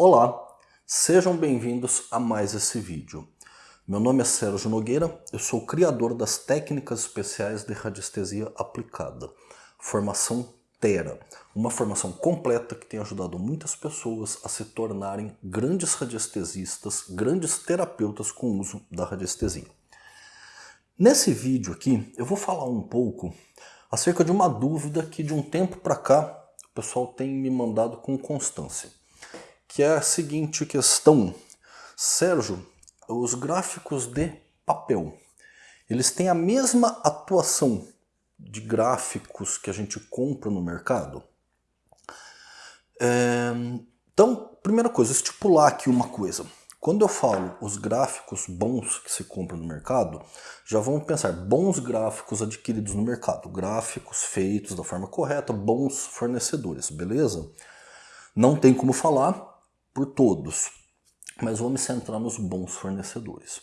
Olá, sejam bem-vindos a mais esse vídeo. Meu nome é Sérgio Nogueira, eu sou criador das técnicas especiais de radiestesia aplicada, formação Tera, uma formação completa que tem ajudado muitas pessoas a se tornarem grandes radiestesistas, grandes terapeutas com o uso da radiestesia. Nesse vídeo aqui eu vou falar um pouco acerca de uma dúvida que de um tempo para cá o pessoal tem me mandado com constância que é a seguinte questão. Sérgio, os gráficos de papel, eles têm a mesma atuação de gráficos que a gente compra no mercado? É, então, primeira coisa, estipular aqui uma coisa. Quando eu falo os gráficos bons que se compra no mercado, já vamos pensar bons gráficos adquiridos no mercado, gráficos feitos da forma correta, bons fornecedores, beleza? Não tem como falar por todos, mas vou me centrar nos bons fornecedores.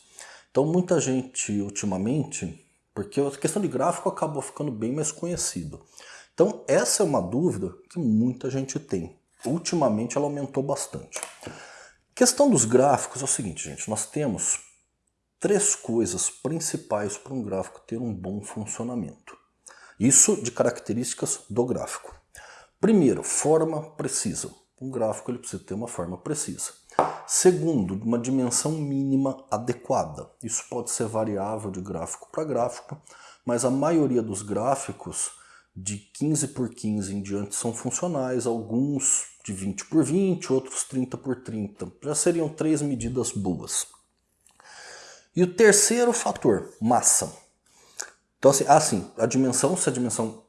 Então muita gente ultimamente, porque a questão de gráfico acabou ficando bem mais conhecido. Então essa é uma dúvida que muita gente tem. Ultimamente ela aumentou bastante. questão dos gráficos é o seguinte, gente, nós temos três coisas principais para um gráfico ter um bom funcionamento. Isso de características do gráfico. Primeiro, forma precisa. Um gráfico ele precisa ter uma forma precisa. Segundo, uma dimensão mínima adequada. Isso pode ser variável de gráfico para gráfico, mas a maioria dos gráficos de 15 por 15 em diante são funcionais, alguns de 20 por 20, outros 30 por 30. Já seriam três medidas boas. E o terceiro fator, massa. Então assim, assim a dimensão, se a dimensão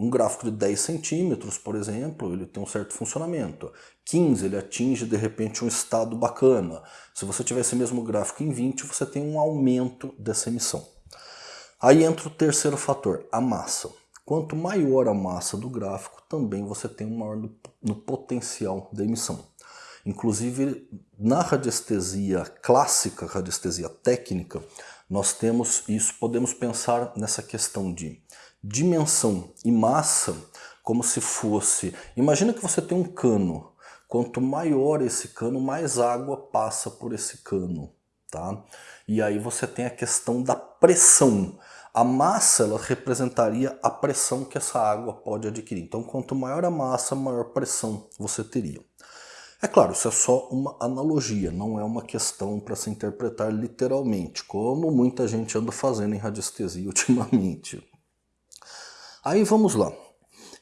um gráfico de 10 centímetros, por exemplo, ele tem um certo funcionamento. 15, ele atinge de repente um estado bacana. Se você tiver esse mesmo gráfico em 20, você tem um aumento dessa emissão. Aí entra o terceiro fator, a massa. Quanto maior a massa do gráfico, também você tem um maior no, potencial da emissão. Inclusive, na radiestesia clássica, radiestesia técnica, nós temos isso, podemos pensar nessa questão de dimensão e massa como se fosse... Imagina que você tem um cano. Quanto maior esse cano, mais água passa por esse cano. Tá? E aí você tem a questão da pressão. A massa ela representaria a pressão que essa água pode adquirir. Então quanto maior a massa, maior pressão você teria. É claro, isso é só uma analogia, não é uma questão para se interpretar literalmente, como muita gente anda fazendo em radiestesia ultimamente. Aí vamos lá.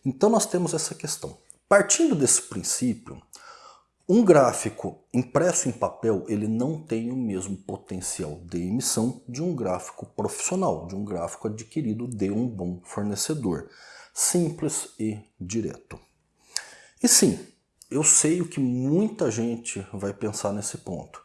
Então nós temos essa questão. Partindo desse princípio, um gráfico impresso em papel ele não tem o mesmo potencial de emissão de um gráfico profissional, de um gráfico adquirido de um bom fornecedor. Simples e direto. E sim, eu sei o que muita gente vai pensar nesse ponto.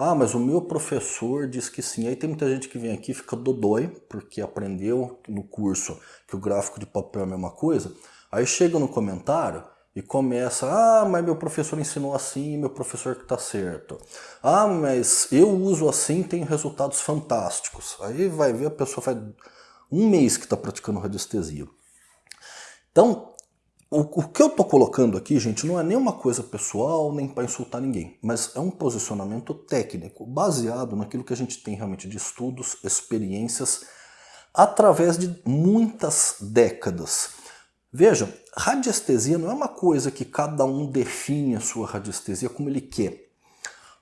Ah, mas o meu professor diz que sim. Aí tem muita gente que vem aqui e fica dodói, porque aprendeu no curso que o gráfico de papel é a mesma coisa. Aí chega no comentário e começa, ah, mas meu professor ensinou assim, meu professor que está certo. Ah, mas eu uso assim tenho resultados fantásticos. Aí vai ver, a pessoa faz um mês que está praticando radiestesia. Então, o, o, que eu estou colocando aqui, gente, não é nem uma coisa pessoal, nem para insultar ninguém, mas é um posicionamento técnico, baseado naquilo que a gente tem realmente de estudos, experiências, através de muitas décadas. Vejam, radiestesia não é uma coisa que cada um define a sua radiestesia como ele quer.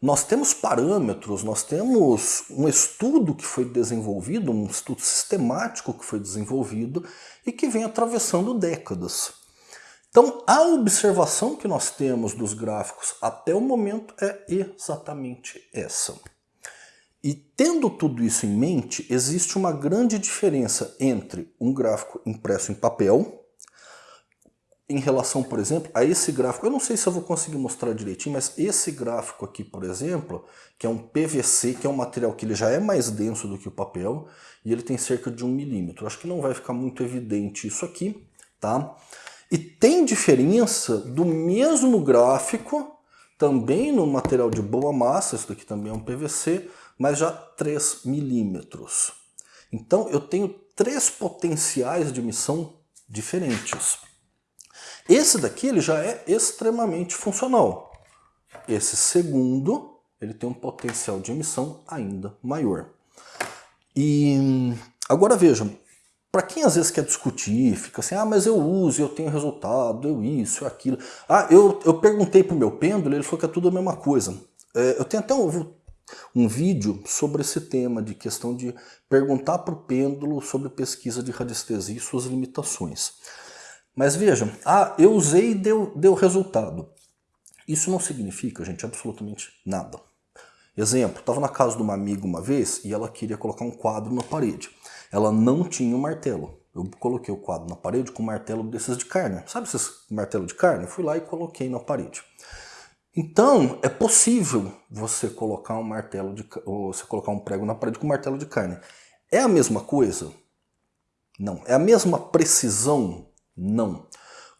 Nós temos parâmetros, nós temos um estudo que foi desenvolvido, um estudo sistemático que foi desenvolvido e que vem atravessando décadas. Então, a observação que nós temos dos gráficos até o momento é exatamente essa. E tendo tudo isso em mente, existe uma grande diferença entre um gráfico impresso em papel, em relação, por exemplo, a esse gráfico. Eu não sei se eu vou conseguir mostrar direitinho, mas esse gráfico aqui, por exemplo, que é um PVC, que é um material que ele já é mais denso do que o papel, e ele tem cerca de um milímetro. Acho que não vai ficar muito evidente isso aqui, tá? E tem diferença do mesmo gráfico, também no material de boa massa, isso daqui também é um PVC, mas já 3 milímetros. Então eu tenho três potenciais de emissão diferentes. Esse daqui ele já é extremamente funcional. esse segundo, ele tem um potencial de emissão ainda maior. E agora vejam, para quem às vezes quer discutir, fica assim, ah, mas eu uso, eu tenho resultado, eu isso, eu aquilo. Ah, eu, eu perguntei para o meu pêndulo, ele falou que é tudo a mesma coisa. É, eu tenho até um, um vídeo sobre esse tema, de questão de perguntar para o pêndulo sobre pesquisa de radiestesia e suas limitações. Mas vejam, ah, eu usei e deu, deu resultado. Isso não significa, gente, absolutamente nada. Exemplo, estava na casa de uma amiga uma vez e ela queria colocar um quadro na parede. Ela não tinha um martelo. Eu coloquei o quadro na parede com um martelo desses de carne. Sabe esses martelo de carne? Fui lá e coloquei na parede. Então, é possível você colocar um martelo de você colocar um prego na parede com um martelo de carne. É a mesma coisa? Não. É a mesma precisão? Não.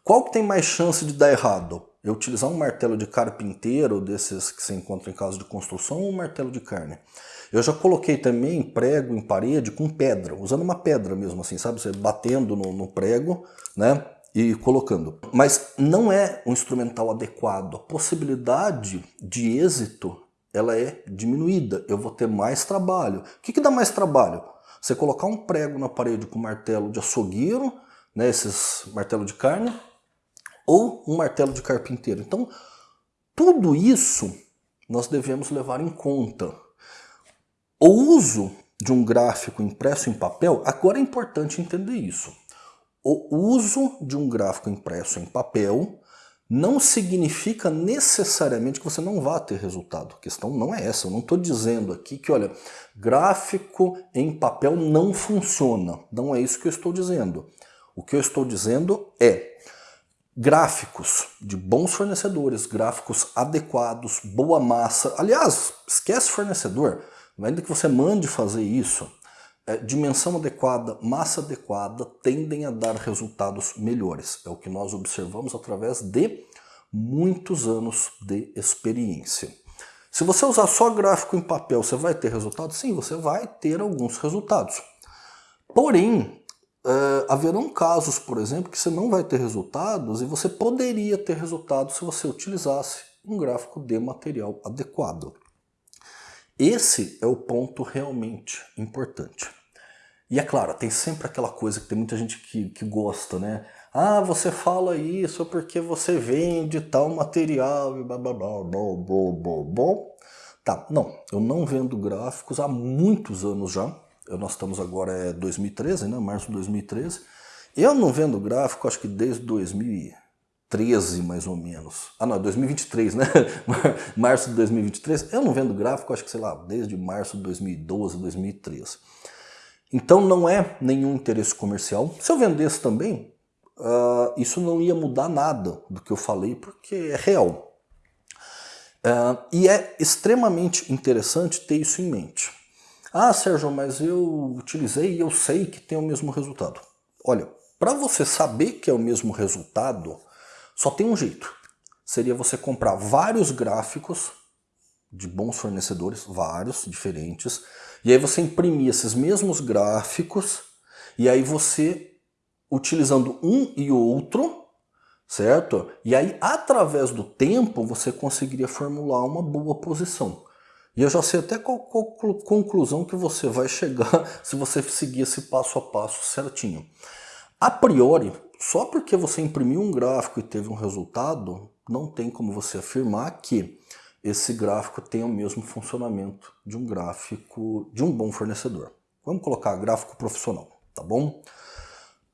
Qual que tem mais chance de dar errado? Eu utilizar um martelo de carpinteiro, desses que se encontra em casa de construção, ou um martelo de carne? Eu já coloquei também prego em parede com pedra, usando uma pedra mesmo assim, sabe? Você batendo no, no prego, né? e colocando. Mas não é um instrumental adequado. A possibilidade de êxito ela é diminuída. Eu vou ter mais trabalho. O que, que dá mais trabalho? Você colocar um prego na parede com martelo de açougueiro, né, esses martelo de carne, ou um martelo de carpinteiro. Então, tudo isso nós devemos levar em conta. O uso de um gráfico impresso em papel, agora é importante entender isso o uso de um gráfico impresso em papel não significa necessariamente que você não vá ter resultado. A questão não é essa. Eu não estou dizendo aqui que, olha, gráfico em papel não funciona. Não é isso que eu estou dizendo. O que eu estou dizendo é gráficos de bons fornecedores, gráficos adequados, boa massa. Aliás, esquece fornecedor. Ainda que você mande fazer isso, é, dimensão adequada, massa adequada tendem a dar resultados melhores. É o que nós observamos através de muitos anos de experiência. Se você usar só gráfico em papel, você vai ter resultados? Sim, você vai ter alguns resultados. Porém, é, haverão casos, por exemplo, que você não vai ter resultados e você poderia ter resultados se você utilizasse um gráfico de material adequado. Esse é o ponto realmente importante. E é claro, tem sempre aquela coisa que tem muita gente que, que gosta, né? Ah, você fala isso porque você vende tal material e blá blá blá blá blá blá blá. Tá, não, eu não vendo gráficos há muitos anos já. Nós estamos agora é 2013, né? Março de 2013. Eu não vendo gráfico, acho que desde 2013, mais ou menos. Ah, não, 2023, né? março de 2023. Eu não vendo gráfico, acho que, sei lá, desde março de 2012, 2013. Então não é nenhum interesse comercial. Se eu vendesse também, uh, isso não ia mudar nada do que eu falei, porque é real. Uh, e é extremamente interessante ter isso em mente. Ah, Sérgio, mas eu utilizei e eu sei que tem o mesmo resultado. Olha, para você saber que é o mesmo resultado, só tem um jeito. Seria você comprar vários gráficos de bons fornecedores, vários, diferentes, e aí você imprimia esses mesmos gráficos, e aí você, utilizando um e outro, certo? E aí, através do tempo, você conseguiria formular uma boa posição. E eu já sei até qual, conclusão que você vai chegar se você seguir esse passo a passo certinho. A priori, só porque você imprimiu um gráfico e teve um resultado, não tem como você afirmar que esse gráfico tem o mesmo funcionamento de um gráfico de um bom fornecedor. Vamos colocar gráfico profissional, tá bom?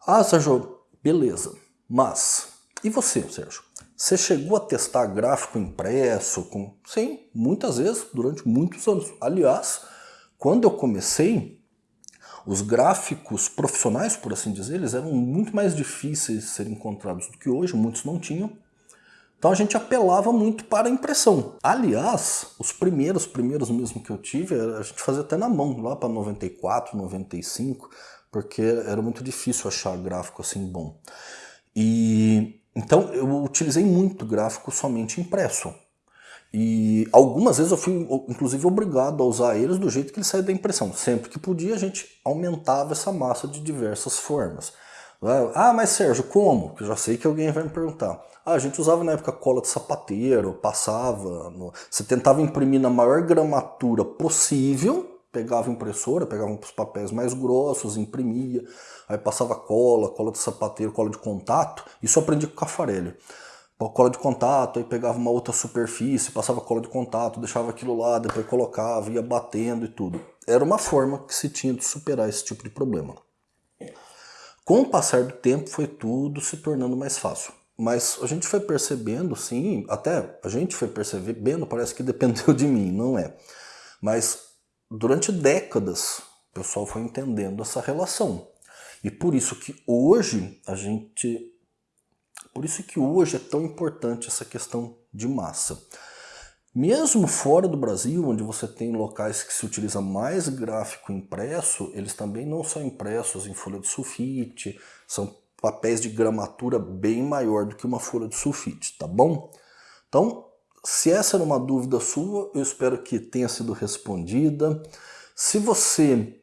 Ah, Sérgio, beleza. Mas, e você, Sérgio? Você chegou a testar gráfico impresso? Com... Sim, muitas vezes, durante muitos anos. Aliás, quando eu comecei, os gráficos profissionais, por assim dizer, eles eram muito mais difíceis de serem encontrados do que hoje, muitos não tinham. Então a gente apelava muito para a impressão. Aliás, os primeiros, primeiros mesmo que eu tive, a gente fazia até na mão, lá para 94, 95, porque era muito difícil achar gráfico assim bom. E então eu utilizei muito gráfico somente impresso. E algumas vezes eu fui, inclusive, obrigado a usar eles do jeito que ele saía da impressão. Sempre que podia, a gente aumentava essa massa de diversas formas. Ah, mas Sérgio, como? Eu já sei que alguém vai me perguntar. Ah, a gente usava na época cola de sapateiro, passava, no... você tentava imprimir na maior gramatura possível, pegava impressora, pegava os papéis mais grossos, imprimia, aí passava cola, cola de sapateiro, cola de contato, isso eu aprendi com o Cafarelli. Cola de contato, aí pegava uma outra superfície, passava cola de contato, deixava aquilo lá, depois colocava, ia batendo e tudo. Era uma forma que se tinha de superar esse tipo de problema. Com o passar do tempo foi tudo se tornando mais fácil. Mas a gente foi percebendo, sim, até a gente foi percebendo, parece que dependeu de mim, não é. Mas durante décadas o pessoal foi entendendo essa relação. E por isso que hoje a gente. Por isso que hoje é tão importante essa questão de massa. Mesmo fora do Brasil, onde você tem locais que se utiliza mais gráfico impresso, eles também não são impressos em folha de sulfite, são papéis de gramatura bem maior do que uma folha de sulfite, tá bom? Então, se essa era uma dúvida sua, eu espero que tenha sido respondida. Se você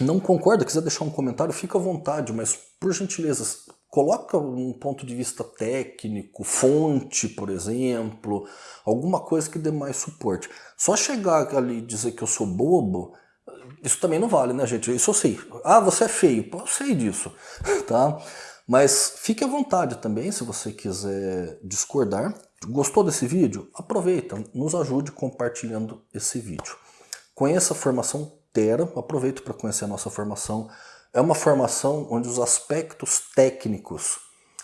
não concorda, quiser deixar um comentário, fica à vontade, mas por gentileza, coloca um ponto de vista técnico, fonte, por exemplo, alguma coisa que dê mais suporte. Só chegar ali e dizer que eu sou bobo, isso também não vale, né, gente? Isso eu sei. Ah, você é feio. eu sei disso, tá? Mas fique à vontade também se você quiser discordar. Gostou desse vídeo? Aproveita, nos ajude compartilhando esse vídeo. Conheça a formação Terra, aproveita para conhecer a nossa formação. É uma formação onde os aspectos técnicos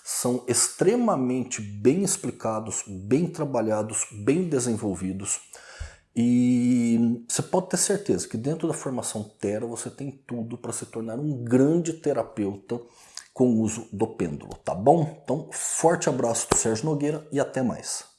são extremamente bem explicados, bem trabalhados, bem desenvolvidos. E você pode ter certeza que dentro da formação Terra você tem tudo para se tornar um grande terapeuta com o uso do pêndulo, tá bom? Então, forte abraço do Sérgio Nogueira e até mais.